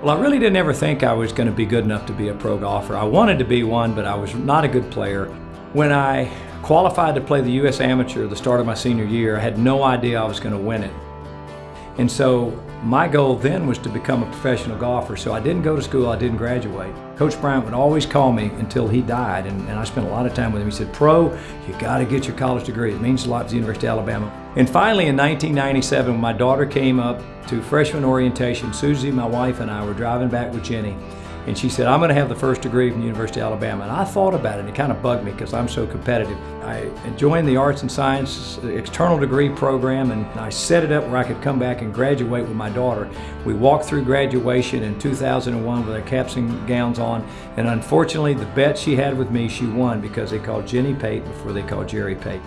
Well, I really didn't ever think I was going to be good enough to be a pro golfer. I wanted to be one, but I was not a good player. When I qualified to play the U.S. Amateur at the start of my senior year, I had no idea I was going to win it. And so my goal then was to become a professional golfer, so I didn't go to school, I didn't graduate. Coach Bryant would always call me until he died, and, and I spent a lot of time with him. He said, Pro, you got to get your college degree. It means a lot to the University of Alabama. And finally, in 1997, when my daughter came up to freshman orientation, Susie, my wife, and I were driving back with Jenny, and she said, I'm going to have the first degree from the University of Alabama. And I thought about it, and it kind of bugged me because I'm so competitive. I joined the Arts and Science external degree program, and I set it up where I could come back and graduate with my daughter. We walked through graduation in 2001 with our caps and gowns on, and unfortunately, the bet she had with me, she won because they called Jenny Pate before they called Jerry Pate.